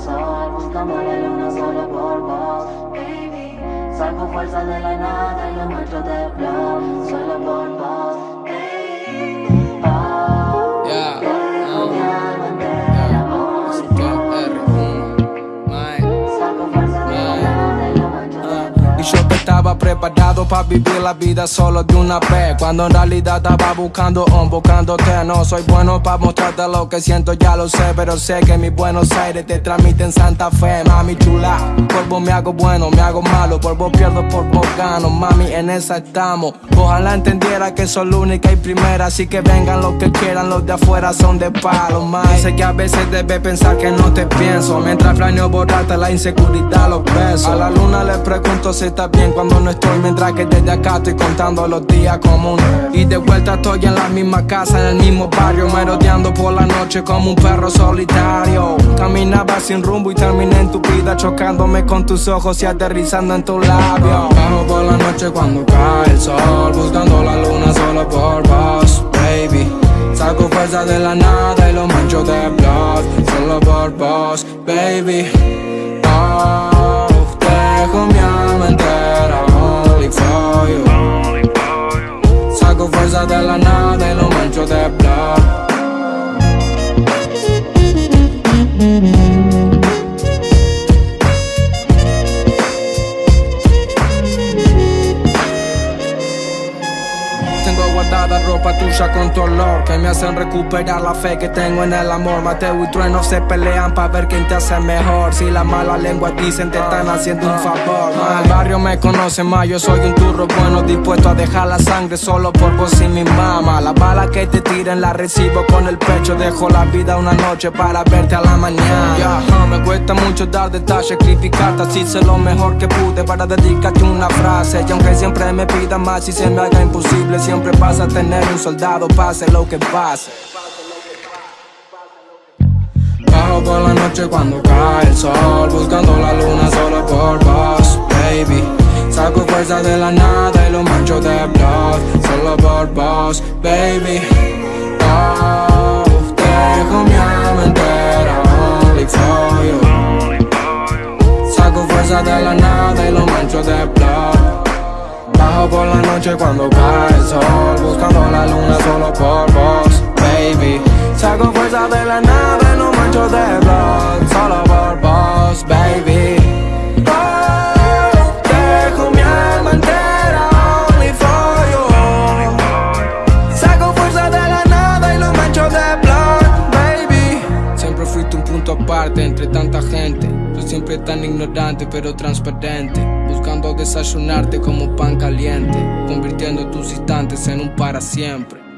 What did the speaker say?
sol Buscando la luna solo por vos, baby. Saco fuerza de la nada y lo mancho de flow Solo por vos, estaba preparado para vivir la vida solo de una vez. Cuando en realidad estaba buscando un, buscándote No soy bueno para mostrarte lo que siento, ya lo sé Pero sé que mis Buenos Aires te transmiten Santa Fe. Mami chula, por vos me hago bueno, me hago malo. Por vos pierdo, por vos gano, mami en esa estamos. Ojalá entendiera que soy la única y primera Así que vengan los que quieran, los de afuera son de palo, mami. Sé que a veces debes pensar que no te pienso. Mientras planeo borrarte la inseguridad, los besos. A la luna le pregunto si está bien cuando no estoy Mientras que desde acá estoy contando los días comunes. Y de vuelta estoy en la misma casa, en el mismo barrio Merodeando por la noche como un perro solitario. Caminaba sin rumbo y terminé en tu vida Chocándome con tus ojos y aterrizando en tu labio. Bajo por la noche cuando cae el sol Buscando la luna solo por vos, baby. Saco fuerza de la nada y lo mancho de blood Solo por vos, baby ropa tuya con tu olor Que me hacen recuperar la fe que tengo en el amor. Mateo y Trueno se pelean pa' ver quién te hace mejor. Si la mala lengua dicen te están haciendo un favor. Ma, El barrio me conoce más, yo soy un turro bueno Dispuesto a dejar la sangre solo por vos y mi mamá. La bala que te tiren la recibo con el pecho Dejo la vida una noche para verte a la mañana. Me cuesta mucho dar detalles, criticarte Así hice lo mejor que pude. Para dedicarte una frase Y aunque siempre me pida más y se me haga imposible Siempre pasa a tener un soldado, pase lo que pase. Bajo por la noche cuando cae el sol Buscando la luna solo por vos, baby. Saco fuerza de la nada y lo mancho de blood Solo por vos, baby. Oh, dejo mi alma entera only for you Saco fuerza de la nada y lo mancho de blood Por la noche cuando cae el sol. Buscando la luna solo por vos, baby. Saco fuerza de la nada y lo mancho de blood Solo por vos, baby. Oh, Saco fuerza de la nada y lo mancho de blood, baby. Siempre fuiste un punto aparte entre tanta gente. Tú siempre tan ignorante pero transparente Desayunarte como pan caliente Convirtiendo tus instantes en un para siempre